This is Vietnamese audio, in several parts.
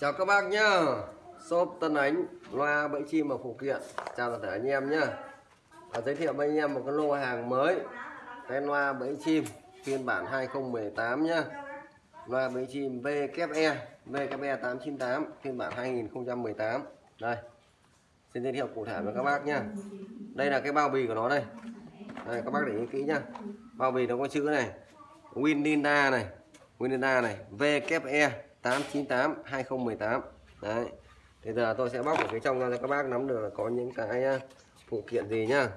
Chào các bác nhá. Shop Tân Ánh Loa bẫy chim và phụ kiện. Chào tất cả anh em nhá. Và Giới thiệu với anh em một cái lô hàng mới. Cái loa bẫy chim Phiên bản 2018 nhá. Loa bẫy chim VKE VKE 898 Phiên bản 2018 Đây. Xin giới thiệu cụ thể với các bác nhá. Đây là cái bao bì của nó đây. Đây, các bác để ý kỹ nhá. Bao bì nó có chữ này. Wininda này. Wininda này. VKE 898 2018 đấy. Bây giờ tôi sẽ bóc ở cái trong ra cho các bác nắm được là có những cái à, phụ kiện gì nhá.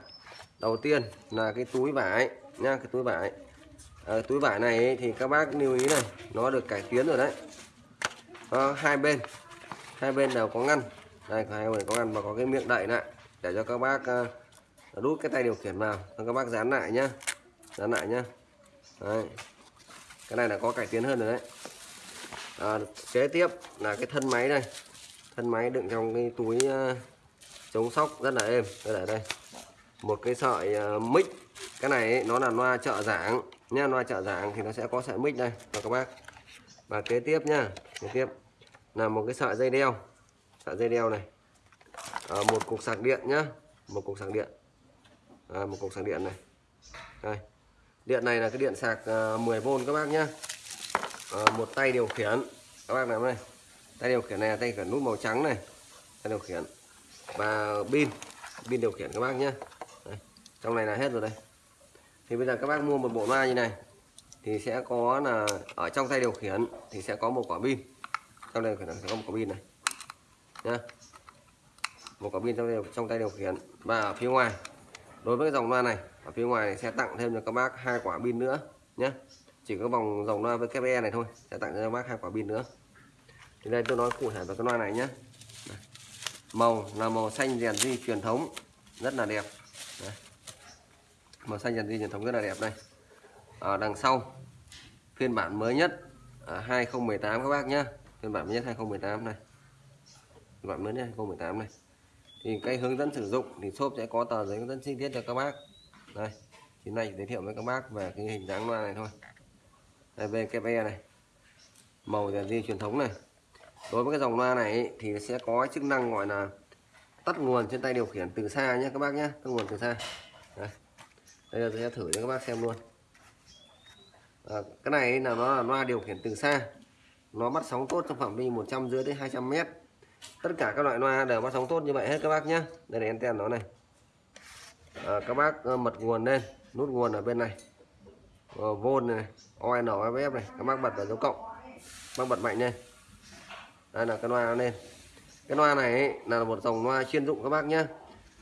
Đầu tiên là cái túi vải nha cái túi vải. À, túi vải này ấy, thì các bác lưu ý này nó được cải tiến rồi đấy. À, hai bên hai bên đều có ngăn. Đây hai bên có ngăn và có cái miệng đậy lại để cho các bác à, uh, đút cái tay điều khiển vào. Cho các bác dán lại nhá dán lại nhá. Đấy. cái này là có cải tiến hơn rồi đấy à, kế tiếp là cái thân máy đây. Thân máy đựng trong cái túi uh, chống sóc rất là êm. Đây là đây. Một cái sợi uh, mic. Cái này ấy, nó là loa trợ giảng. Nha loa trợ giảng thì nó sẽ có sợi mic đây và các bác. Và kế tiếp nha kế tiếp là một cái sợi dây đeo. Sợi dây đeo này. À, một cục sạc điện nhá. Một cục sạc điện. À, một cục sạc điện này. Đây. Điện này là cái điện sạc uh, 10V các bác nhá. À, một tay điều khiển các bác làm đây tay điều khiển này tay điều khiển nút màu trắng này. Tay điều khiển và pin. Pin điều khiển các bác nhé đây. trong này là hết rồi đây. Thì bây giờ các bác mua một bộ loa như này thì sẽ có là ở trong tay điều khiển thì sẽ có một quả pin. Trong đây sẽ có một quả pin này. Nhá. Một quả pin trong đây, trong tay điều khiển và ở phía ngoài. Đối với cái dòng loa này ở phía ngoài này sẽ tặng thêm cho các bác hai quả pin nữa nhé chỉ có vòng dòng loa với VKE này thôi sẽ tặng cho các bác hai quả pin nữa thì đây tôi nói cụ thể về cái loa này nhé màu là màu xanh rèn di truyền thống, rất là đẹp. Đây. màu xanh rèn di truyền thống rất là đẹp đây. Ở đằng sau, phiên bản mới nhất à, 2018 các bác nhé phiên bản mới nhất 2018 này. Phiên bản mới nhất 2018 này. Thì cái hướng dẫn sử dụng thì shop sẽ có tờ giấy hướng dẫn chi tiết cho các bác. Đây, thì này giới thiệu với các bác về cái hình dáng loa này thôi. Đây VKE này. Màu rèn di truyền thống này đối với cái dòng loa này thì sẽ có chức năng gọi là tắt nguồn trên tay điều khiển từ xa nhé các bác nhé tắt nguồn từ xa. Đấy. đây là tôi sẽ thử cho các bác xem luôn. À, cái này là nó là loa điều khiển từ xa. Nó bắt sóng tốt trong phạm vi 100 dưới đến 200 mét. Tất cả các loại loa đều bắt sóng tốt như vậy hết các bác nhé. Đây là anten nó này. À, các bác ờ, mật nguồn lên nút nguồn ở bên này. Ờ, Vôn này ON FF này. Các bác bật vào dấu cộng. Các bác bật mạnh lên đây là cái loa nó lên. Cái loa này ấy, là một dòng loa chuyên dụng các bác nhé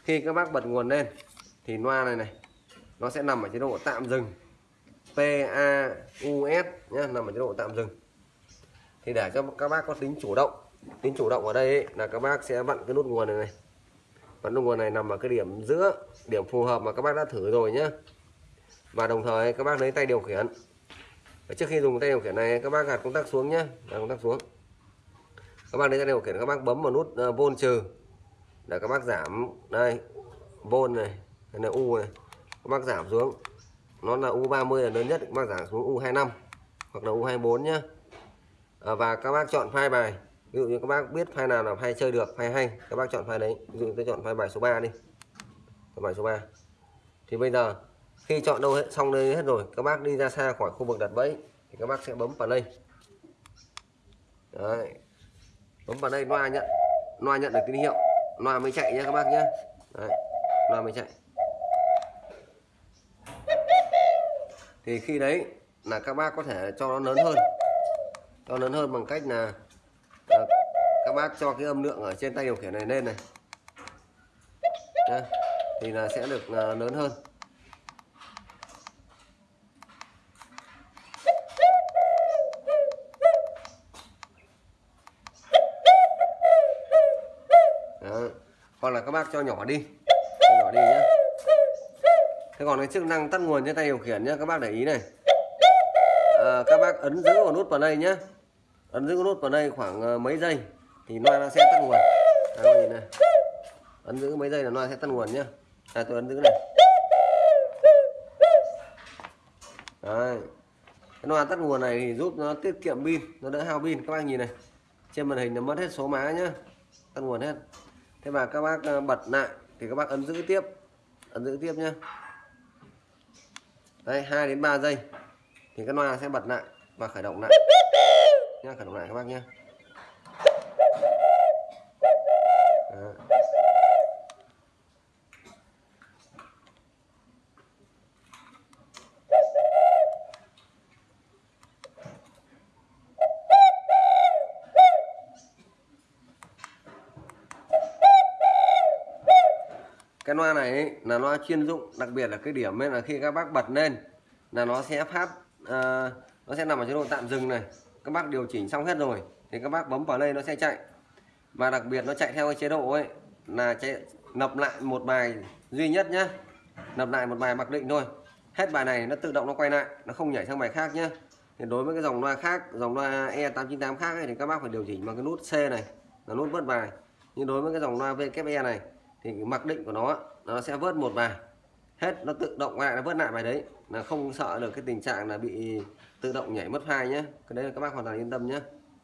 khi các bác bật nguồn lên thì loa này này nó sẽ nằm ở chế độ tạm dừng. PAUS nhé nằm ở chế độ tạm dừng. Thì để cho các bác có tính chủ động tính chủ động ở đây ấy, là các bác sẽ vặn cái nút nguồn này này. Vặn nút nguồn này nằm ở cái điểm giữa điểm phù hợp mà các bác đã thử rồi nhé và đồng thời các bác lấy tay điều khiển. Trước khi dùng tay điều khiển này các bác gạt công tắc xuống nhé gạt công tắc xuống các bác đến đây điều khiển các bác bấm vào nút uh, vôn trừ. Để các bác giảm đây vôn này đây là u này. Các bác giảm xuống nó là u 30 là lớn nhất các bác giảm xuống u 25 hoặc là u 24 nhé à, và các bác chọn file bài. Ví dụ như các bác biết file nào là file chơi được file hay các bác chọn file đấy. Ví dụ tôi chọn file bài số 3 đi. Bài số 3 thì bây giờ khi chọn đâu hết xong đây hết rồi các bác đi ra xa khỏi khu vực đặt bẫy thì các bác sẽ bấm vào đây đấy bấm vào đây loa nhận. Loa nhận được tín hiệu. Loa mới chạy nhé các bác nhé đấy, loa mới chạy. Thì khi đấy là các bác có thể cho nó lớn hơn. Cho lớn hơn bằng cách là, là các bác cho cái âm lượng ở trên tay điều khiển này lên này. Đấy, thì là sẽ được à, lớn hơn. Hoặc là các bác cho nhỏ đi. Cho nhỏ đi nhé thế còn cái chức năng tắt nguồn trên tay điều khiển nhé các bác để ý này. À, các bác ấn giữ vào nút vào đây nhé ấn giữ nút vào đây khoảng ờ, mấy giây thì loa nó sẽ tắt nguồn. À, nhìn này. Ấn giữ mấy giây là loa sẽ tắt nguồn nhé à, tôi ấn giữ này. Đấy. cái loa tắt nguồn này thì giúp nó tiết kiệm pin nó đỡ hao pin. Các bác nhìn này. Trên màn hình nó mất hết số má nhá. Tắt nguồn hết thế mà các bác ờ, bật lại, thì các bác ấn giữ tiếp. Ấn giữ tiếp nhé đây 2 đến 3 giây. Thì cái loa sẽ bật lại và khởi động lại. Nhá, khởi động lại các bác nhé cái loa này ấy, là loa chuyên dụng đặc biệt là cái điểm ấy là khi các bác bật lên là nó sẽ phát ờ, nó sẽ nằm ở chế độ tạm dừng này. Các bác điều chỉnh xong hết rồi thì các bác bấm vào đây nó sẽ chạy. Và đặc biệt nó chạy theo cái chế độ ấy là chạy nập lại một bài duy nhất nhá. Nập lại một bài mặc định thôi. Hết bài này nó tự động nó quay lại nó không nhảy sang bài khác nhá. Thì đối với cái dòng loa khác dòng loa E898 khác ấy, thì các bác phải điều chỉnh bằng cái nút C này là nút vớt bài. Nhưng đối với cái dòng loa VKE này thì cái mặc định của nó nó sẽ vớt một bài hết nó tự động lại nó vớt lại bài đấy. Là không sợ được cái tình trạng là bị tự động nhảy mất file nhé cái đấy là các bác hoàn toàn yên tâm nhé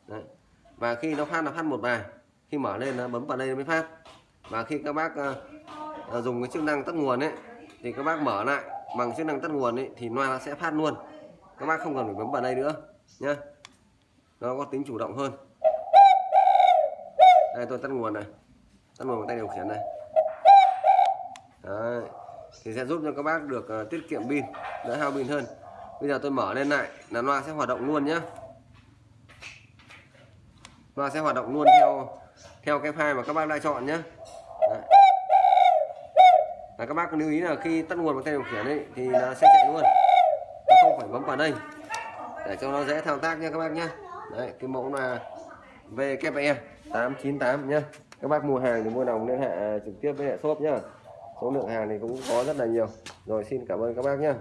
đấy. và khi nó phát nó phát một bài khi mở lên nó bấm vào đây nó mới phát. Và khi các bác uh, dùng cái chức năng tắt nguồn ấy thì các bác mở lại bằng chức năng tắt nguồn ấy thì loa nó sẽ phát luôn. Các bác không cần phải bấm vào đây nữa nhé nó có tính chủ động hơn. Đây tôi tắt nguồn này. Tắt nguồn bằng tay điều khiển này. Đấy. thì sẽ giúp cho các bác được uh, tiết kiệm pin đỡ hao pin hơn. Bây giờ tôi mở lên lại là loa sẽ hoạt động luôn nhé loa sẽ hoạt động luôn theo theo cái file mà các bác đã chọn nhé Đấy. Các bác lưu ý là khi tắt nguồn bằng tay điều khiển ấy thì nó sẽ chạy luôn. Nó không phải bấm vào đây. Để cho nó dễ thao tác nha các bác nhé đấy cái mẫu là VKE 898 nhé các bác mua hàng thì mua đồng liên hệ trực tiếp với hệ shop nhá số lượng hàng thì cũng có rất là nhiều. Rồi, xin cảm ơn các bác nhé